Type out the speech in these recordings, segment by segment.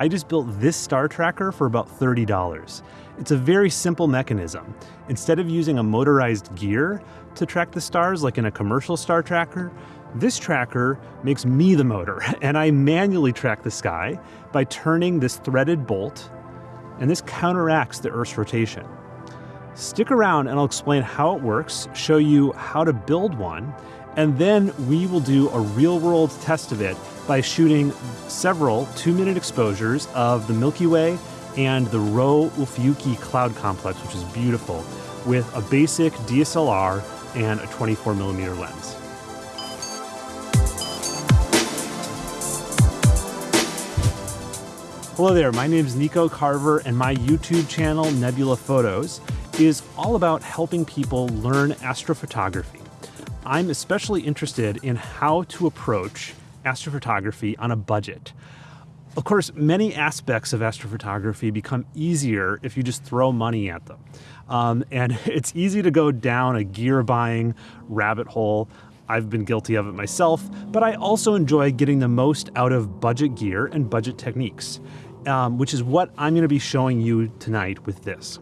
I just built this star tracker for about $30. It's a very simple mechanism. Instead of using a motorized gear to track the stars like in a commercial star tracker, this tracker makes me the motor, and I manually track the sky by turning this threaded bolt, and this counteracts the Earth's rotation. Stick around and I'll explain how it works, show you how to build one, and then we will do a real world test of it by shooting several two minute exposures of the Milky Way and the Rho Ophiuchi cloud complex, which is beautiful, with a basic DSLR and a 24 millimeter lens. Hello there, my name is Nico Carver, and my YouTube channel, Nebula Photos, is all about helping people learn astrophotography. I'm especially interested in how to approach astrophotography on a budget. Of course, many aspects of astrophotography become easier if you just throw money at them. Um, and it's easy to go down a gear buying rabbit hole. I've been guilty of it myself, but I also enjoy getting the most out of budget gear and budget techniques um, which is what I'm going to be showing you tonight with this.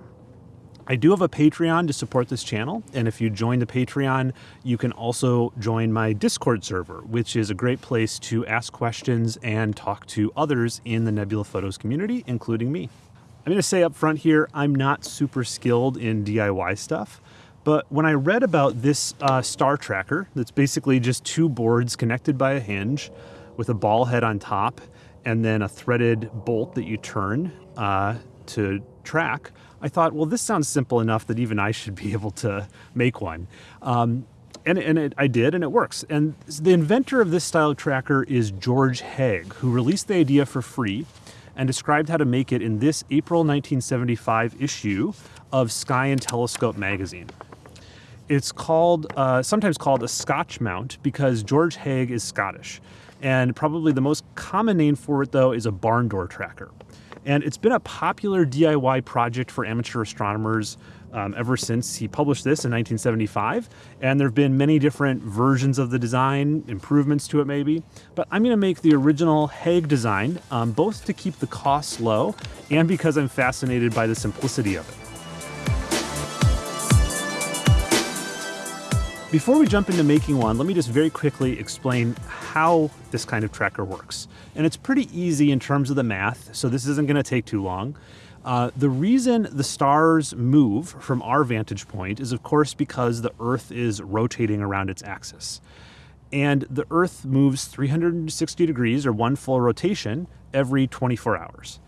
I do have a Patreon to support this channel, and if you join the Patreon, you can also join my Discord server, which is a great place to ask questions and talk to others in the Nebula Photos community, including me. I'm going to say up front here, I'm not super skilled in DIY stuff, but when I read about this uh, star tracker, that's basically just two boards connected by a hinge with a ball head on top and then a threaded bolt that you turn uh, to track, I thought, well, this sounds simple enough that even I should be able to make one. Um, and, and it, I did, and it works. And the inventor of this style tracker is George Haigh, who released the idea for free and described how to make it in this April 1975 issue of Sky and Telescope magazine. It's called, uh, sometimes called a Scotch mount because George Haigh is Scottish. And probably the most common name for it, though, is a barn door tracker. And it's been a popular DIY project for amateur astronomers um, ever since he published this in 1975. And there have been many different versions of the design, improvements to it maybe. But I'm going to make the original Haigh design, um, both to keep the costs low and because I'm fascinated by the simplicity of it. Before we jump into making one, let me just very quickly explain how this kind of tracker works. And it's pretty easy in terms of the math, so this isn't going to take too long. Uh, the reason the stars move from our vantage point is, of course, because the Earth is rotating around its axis. And the Earth moves 360 degrees, or one full rotation, every 24 hours.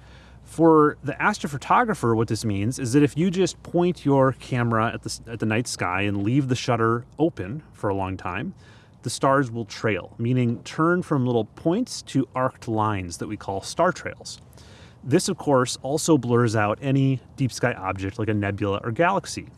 For the astrophotographer, what this means is that if you just point your camera at the, at the night sky and leave the shutter open for a long time, the stars will trail, meaning turn from little points to arced lines that we call star trails. This, of course, also blurs out any deep sky object like a nebula or galaxy.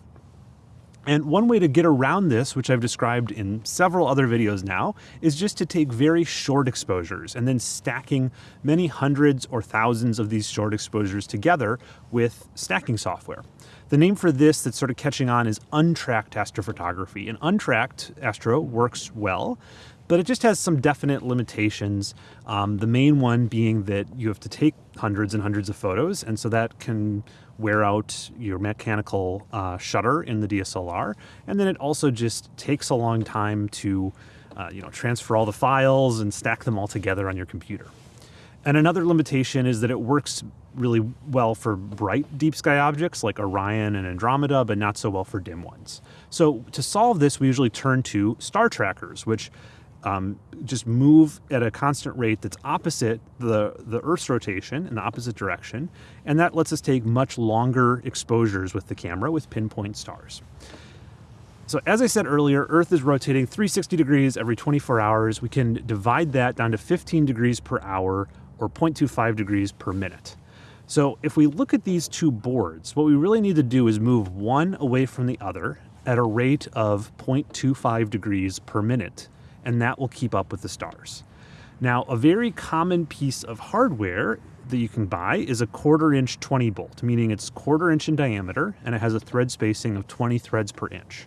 And one way to get around this, which I've described in several other videos now, is just to take very short exposures and then stacking many hundreds or thousands of these short exposures together with stacking software. The name for this that's sort of catching on is untracked astrophotography. And untracked astro works well, but it just has some definite limitations. Um, the main one being that you have to take hundreds and hundreds of photos, and so that can wear out your mechanical uh, shutter in the DSLR. And then it also just takes a long time to uh, you know, transfer all the files and stack them all together on your computer. And another limitation is that it works really well for bright deep sky objects like Orion and Andromeda, but not so well for dim ones. So to solve this, we usually turn to star trackers, which um, just move at a constant rate that's opposite the, the Earth's rotation in the opposite direction. And that lets us take much longer exposures with the camera with pinpoint stars. So as I said earlier, Earth is rotating 360 degrees every 24 hours. We can divide that down to 15 degrees per hour or 0.25 degrees per minute. So if we look at these two boards, what we really need to do is move one away from the other at a rate of 0.25 degrees per minute and that will keep up with the stars. Now, a very common piece of hardware that you can buy is a quarter inch 20 bolt, meaning it's quarter inch in diameter and it has a thread spacing of 20 threads per inch.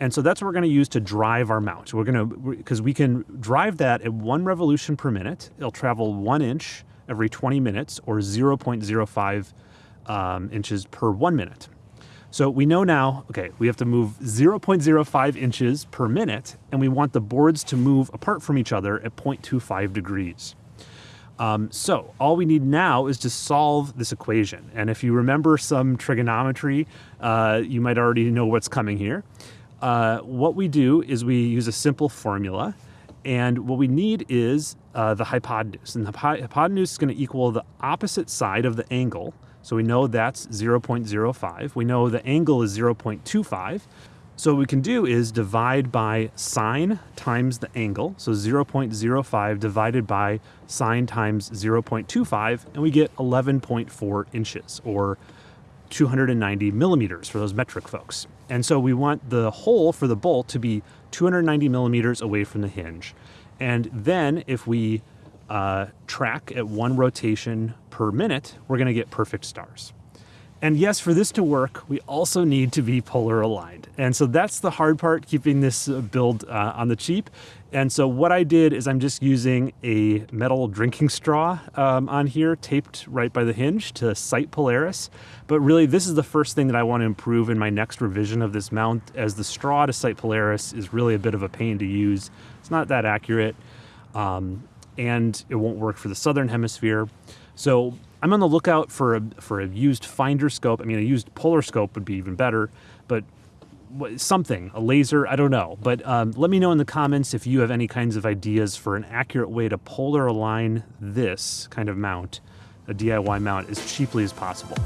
And so that's what we're going to use to drive our mount. We're going to, because we can drive that at one revolution per minute. It'll travel one inch every 20 minutes or 0.05 um, inches per one minute. So we know now, okay, we have to move 0.05 inches per minute, and we want the boards to move apart from each other at 0.25 degrees. Um, so all we need now is to solve this equation. And if you remember some trigonometry, uh, you might already know what's coming here. Uh, what we do is we use a simple formula. And what we need is uh, the hypotenuse. And the hypotenuse is going to equal the opposite side of the angle so we know that's 0.05. We know the angle is 0.25. So what we can do is divide by sine times the angle. So 0.05 divided by sine times 0.25, and we get 11.4 inches or 290 millimeters for those metric folks. And so we want the hole for the bolt to be 290 millimeters away from the hinge. And then if we uh, track at one rotation per minute, we're going to get perfect stars. And yes, for this to work, we also need to be polar aligned. And so that's the hard part, keeping this uh, build uh, on the cheap. And so what I did is I'm just using a metal drinking straw um, on here, taped right by the hinge to sight Polaris. But really, this is the first thing that I want to improve in my next revision of this mount, as the straw to sight Polaris is really a bit of a pain to use. It's not that accurate. Um, and it won't work for the southern hemisphere. So I'm on the lookout for a, for a used finder scope. I mean, a used polar scope would be even better, but something, a laser, I don't know. But um, let me know in the comments if you have any kinds of ideas for an accurate way to polar align this kind of mount, a DIY mount, as cheaply as possible.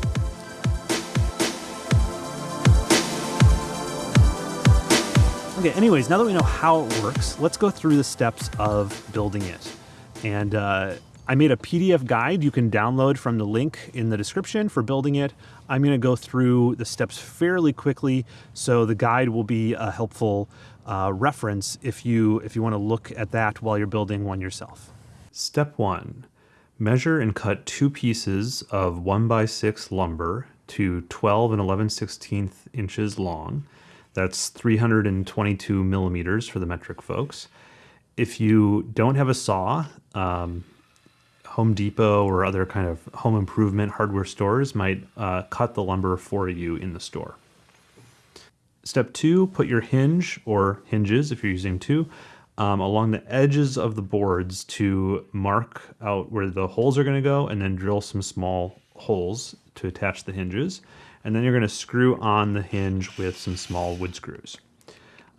Okay, anyways, now that we know how it works, let's go through the steps of building it. And uh, I made a PDF guide you can download from the link in the description for building it. I'm going to go through the steps fairly quickly, so the guide will be a helpful uh, reference if you if you want to look at that while you're building one yourself. Step one: measure and cut two pieces of one by six lumber to 12 and 11 16th inches long. That's 322 millimeters for the metric folks if you don't have a saw, um, Home Depot or other kind of home improvement hardware stores might uh, cut the lumber for you in the store. Step two, put your hinge or hinges, if you're using two, um, along the edges of the boards to mark out where the holes are going to go and then drill some small holes to attach the hinges. And then you're going to screw on the hinge with some small wood screws.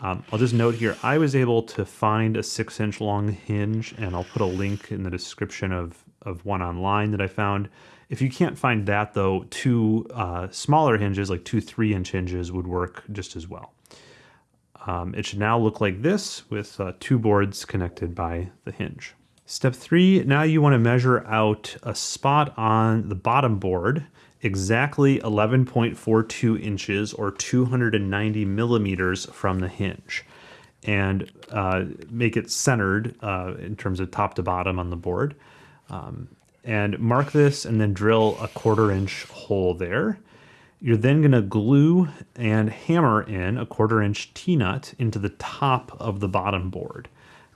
Um, I'll just note here, I was able to find a six inch long hinge and I'll put a link in the description of, of one online that I found. If you can't find that though, two uh, smaller hinges, like two three inch hinges would work just as well. Um, it should now look like this with uh, two boards connected by the hinge. Step three, now you want to measure out a spot on the bottom board exactly 11.42 inches or 290 millimeters from the hinge and uh, make it centered uh, in terms of top to bottom on the board. Um, and mark this and then drill a quarter inch hole there. You're then going to glue and hammer in a quarter inch T-nut into the top of the bottom board.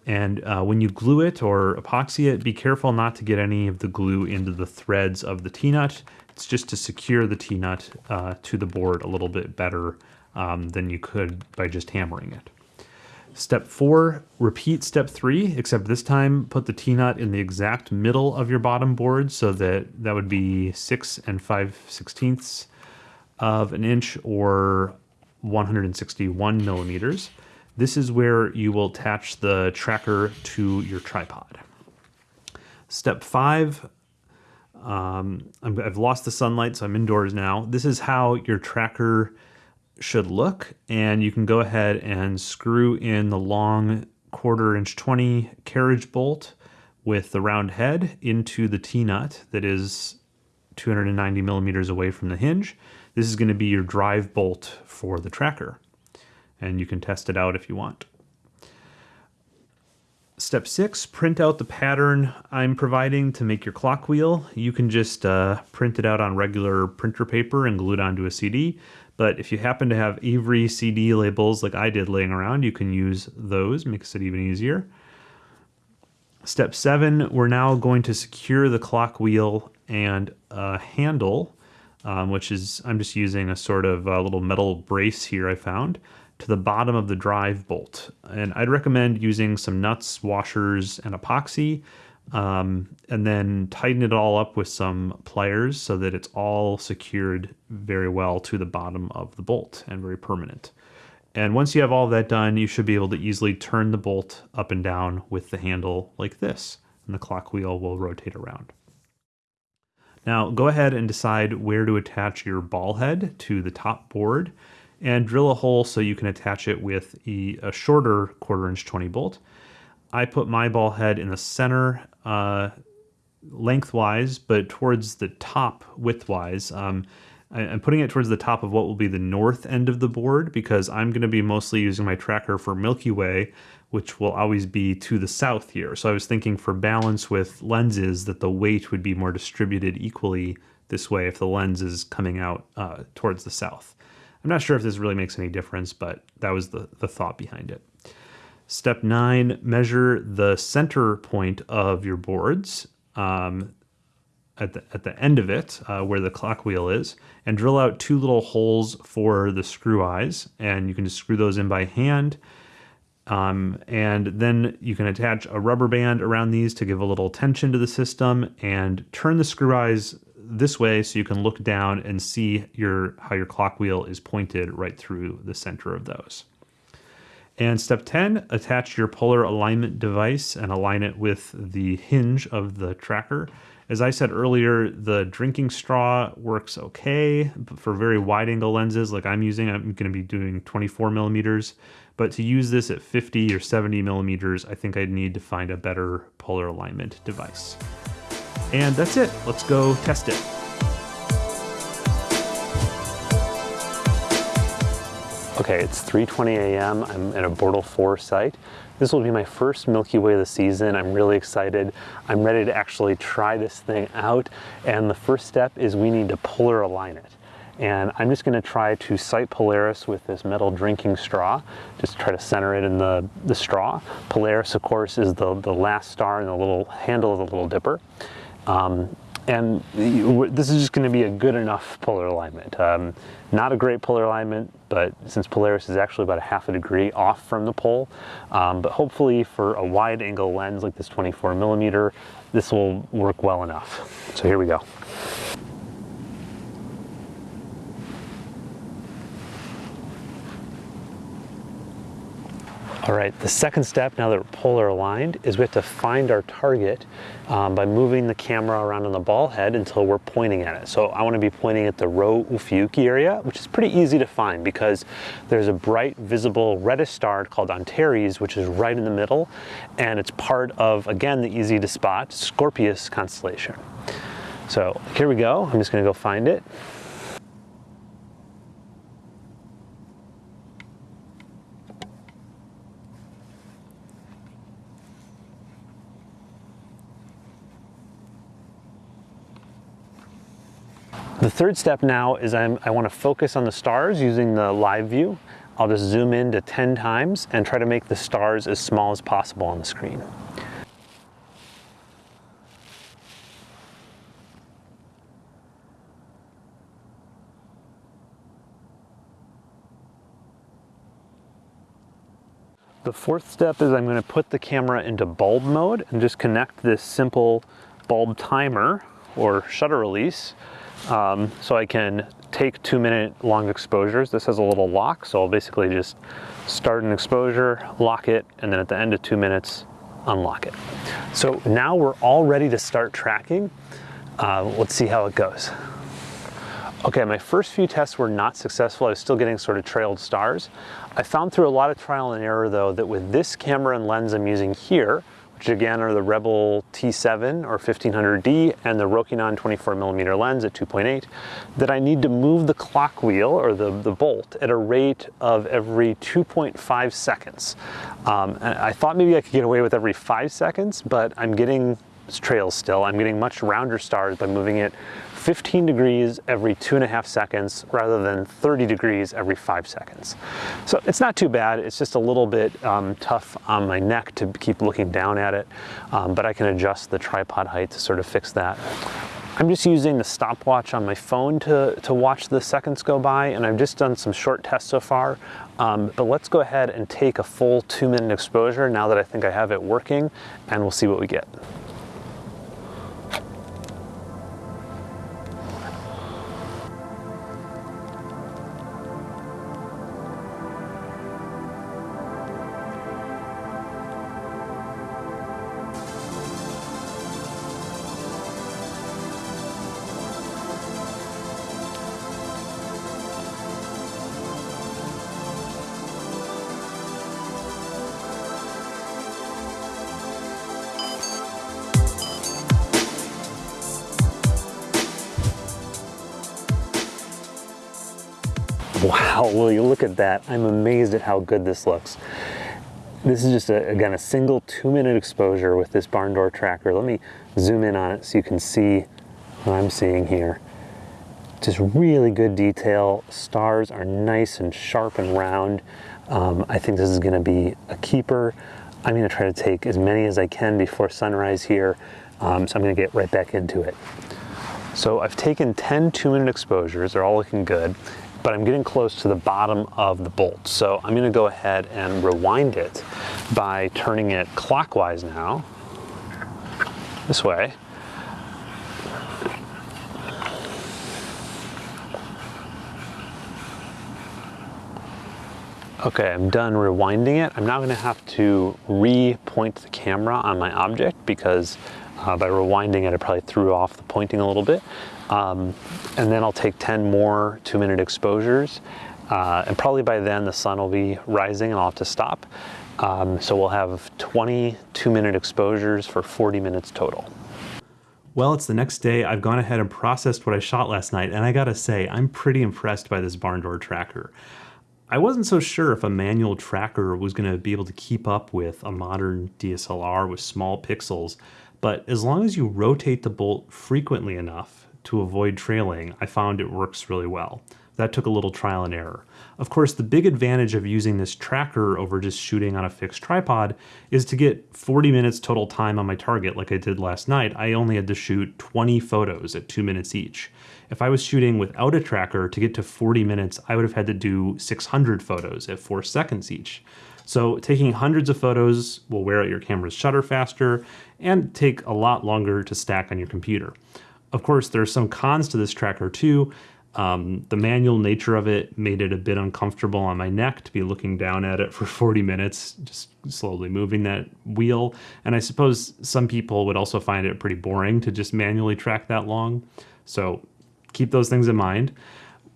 And uh, when you glue it or epoxy it, be careful not to get any of the glue into the threads of the T-nut. It's just to secure the T-nut uh, to the board a little bit better um, than you could by just hammering it. Step four, repeat step three, except this time put the T-nut in the exact middle of your bottom board so that that would be six and five sixteenths of an inch or 161 millimeters. This is where you will attach the tracker to your tripod. Step five, um, i have lost the sunlight, so I'm indoors now. This is how your tracker should look, and you can go ahead and screw in the long quarter inch 20 carriage bolt with the round head into the T-nut that is 290 millimeters away from the hinge. This is going to be your drive bolt for the tracker, and you can test it out if you want. Step six, print out the pattern I'm providing to make your clock wheel. You can just uh, print it out on regular printer paper and glue it onto a CD. But if you happen to have Avery CD labels like I did laying around, you can use those, makes it even easier. Step seven, we're now going to secure the clock wheel and a handle, um, which is, I'm just using a sort of a little metal brace here I found, to the bottom of the drive bolt. And I'd recommend using some nuts, washers, and epoxy, um, and then tighten it all up with some pliers so that it's all secured very well to the bottom of the bolt and very permanent. And once you have all that done, you should be able to easily turn the bolt up and down with the handle like this, and the clock wheel will rotate around. Now go ahead and decide where to attach your ball head to the top board and drill a hole so you can attach it with a, a shorter quarter inch 20 bolt. I put my ball head in the center uh, lengthwise, but towards the top widthwise. Um, I'm putting it towards the top of what will be the north end of the board because I'm going to be mostly using my tracker for Milky Way, which will always be to the south here. So I was thinking for balance with lenses that the weight would be more distributed equally this way if the lens is coming out uh, towards the south. I'm not sure if this really makes any difference, but that was the, the thought behind it. Step nine, measure the center point of your boards. Um, at the, at the end of it, uh, where the clock wheel is, and drill out two little holes for the screw eyes. And you can just screw those in by hand. Um, and then you can attach a rubber band around these to give a little tension to the system and turn the screw eyes this way so you can look down and see your how your clock wheel is pointed right through the center of those. And step 10, attach your polar alignment device and align it with the hinge of the tracker as I said earlier, the drinking straw works okay for very wide angle lenses like I'm using. I'm going to be doing 24 millimeters, but to use this at 50 or 70 millimeters, I think I'd need to find a better polar alignment device. And that's it. Let's go test it. Okay, it's 3.20 a.m. I'm at a Bortle 4 site. This will be my first Milky Way of the season. I'm really excited. I'm ready to actually try this thing out. And the first step is we need to polar align it. And I'm just gonna try to sight Polaris with this metal drinking straw. Just try to center it in the, the straw. Polaris, of course, is the, the last star in the little handle of the little dipper. Um, and this is just going to be a good enough polar alignment. Um, not a great polar alignment, but since Polaris is actually about a half a degree off from the pole, um, but hopefully for a wide angle lens like this 24 millimeter, this will work well enough. So here we go. All right, the second step, now that we're polar aligned, is we have to find our target um, by moving the camera around on the ball head until we're pointing at it. So I wanna be pointing at the Rho Ophiuchi area, which is pretty easy to find because there's a bright visible reddish star called Antares, which is right in the middle, and it's part of, again, the easy to spot Scorpius constellation. So here we go, I'm just gonna go find it. The third step now is I'm, i want to focus on the stars using the live view. I'll just zoom in to 10 times and try to make the stars as small as possible on the screen. The fourth step is I'm going to put the camera into bulb mode and just connect this simple bulb timer or shutter release um, so I can take two minute long exposures. This has a little lock, so I'll basically just start an exposure, lock it, and then at the end of two minutes, unlock it. So now we're all ready to start tracking. Uh, let's see how it goes. Okay, my first few tests were not successful. I was still getting sort of trailed stars. I found through a lot of trial and error though that with this camera and lens I'm using here, again are the Rebel T7 or 1500D and the Rokinon 24mm lens at 2.8, that I need to move the clock wheel or the, the bolt at a rate of every 2.5 seconds. Um, I thought maybe I could get away with every five seconds, but I'm getting trails still. I'm getting much rounder stars by moving it 15 degrees every two and a half seconds rather than 30 degrees every five seconds. So it's not too bad. It's just a little bit um, tough on my neck to keep looking down at it, um, but I can adjust the tripod height to sort of fix that. I'm just using the stopwatch on my phone to, to watch the seconds go by, and I've just done some short tests so far. Um, but let's go ahead and take a full two minute exposure now that I think I have it working, and we'll see what we get. Wow, will you look at that. I'm amazed at how good this looks. This is just, a, again, a single two minute exposure with this barn door tracker. Let me zoom in on it so you can see what I'm seeing here. Just really good detail. Stars are nice and sharp and round. Um, I think this is gonna be a keeper. I'm gonna try to take as many as I can before sunrise here. Um, so I'm gonna get right back into it. So I've taken 10 two minute exposures, they're all looking good but I'm getting close to the bottom of the bolt. So I'm gonna go ahead and rewind it by turning it clockwise now, this way. Okay, I'm done rewinding it. I'm now gonna have to re-point the camera on my object because uh, by rewinding it, I probably threw off the pointing a little bit. Um, and then I'll take 10 more two minute exposures. Uh, and probably by then the sun will be rising and I'll have to stop. Um, so we'll have 20 two minute exposures for 40 minutes total. Well, it's the next day. I've gone ahead and processed what I shot last night, and I gotta say, I'm pretty impressed by this barn door tracker. I wasn't so sure if a manual tracker was gonna be able to keep up with a modern DSLR with small pixels, but as long as you rotate the bolt frequently enough, to avoid trailing, I found it works really well. That took a little trial and error. Of course, the big advantage of using this tracker over just shooting on a fixed tripod is to get 40 minutes total time on my target like I did last night, I only had to shoot 20 photos at 2 minutes each. If I was shooting without a tracker to get to 40 minutes, I would have had to do 600 photos at 4 seconds each. So taking hundreds of photos will wear out your camera's shutter faster and take a lot longer to stack on your computer. Of course, there's some cons to this tracker too. Um, the manual nature of it made it a bit uncomfortable on my neck to be looking down at it for 40 minutes, just slowly moving that wheel. And I suppose some people would also find it pretty boring to just manually track that long. So keep those things in mind.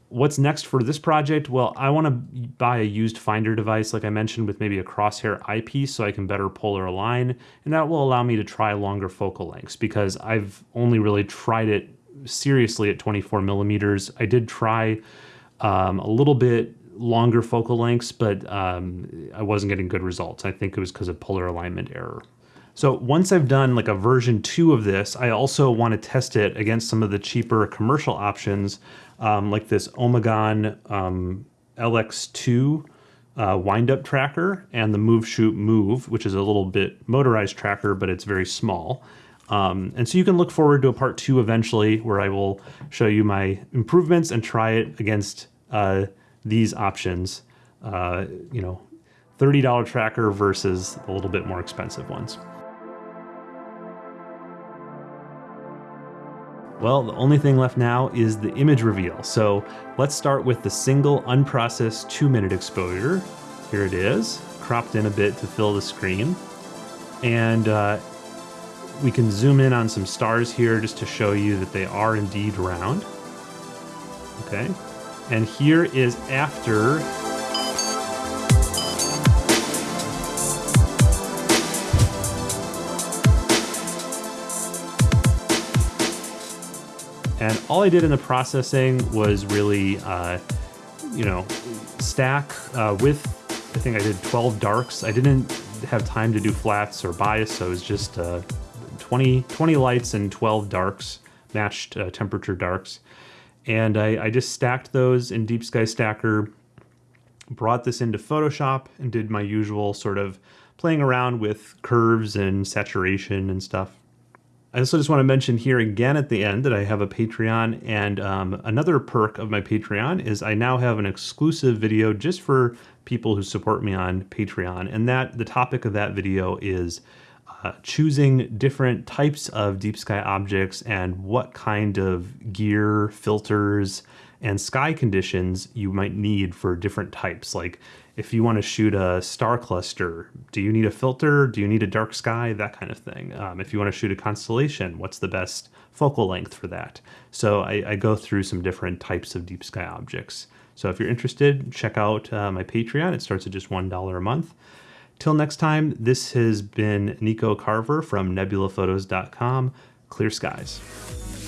What's next for this project? Well, I want to buy a used finder device, like I mentioned, with maybe a crosshair eyepiece so I can better polar align. And that will allow me to try longer focal lengths because I've only really tried it seriously at 24 millimeters. I did try um, a little bit longer focal lengths, but um, I wasn't getting good results. I think it was because of polar alignment error. So once I've done like a version two of this, I also want to test it against some of the cheaper commercial options, um, like this Omegon um, LX2 uh, wind-up tracker and the Move Shoot Move, which is a little bit motorized tracker, but it's very small. Um, and so you can look forward to a part two eventually where I will show you my improvements and try it against uh, these options. Uh, you know, $30 tracker versus a little bit more expensive ones. Well, the only thing left now is the image reveal. So let's start with the single unprocessed two minute exposure. Here it is, cropped in a bit to fill the screen. And uh, we can zoom in on some stars here just to show you that they are indeed round. Okay. And here is after And all I did in the processing was really, uh, you know, stack uh, with, I think I did 12 darks. I didn't have time to do flats or bias, so it was just uh, 20, 20 lights and 12 darks, matched uh, temperature darks. And I, I just stacked those in Deep Sky Stacker, brought this into Photoshop and did my usual sort of playing around with curves and saturation and stuff. I also just want to mention here again at the end that I have a Patreon and um, another perk of my Patreon is I now have an exclusive video just for people who support me on Patreon and that the topic of that video is uh, choosing different types of deep sky objects and what kind of gear, filters, and sky conditions you might need for different types. Like if you want to shoot a star cluster, do you need a filter? Do you need a dark sky? That kind of thing. Um, if you want to shoot a constellation, what's the best focal length for that? So I, I, go through some different types of deep sky objects. So if you're interested, check out uh, my Patreon. It starts at just $1 a month. Till next time, this has been Nico Carver from nebulaphotos.com. Clear skies.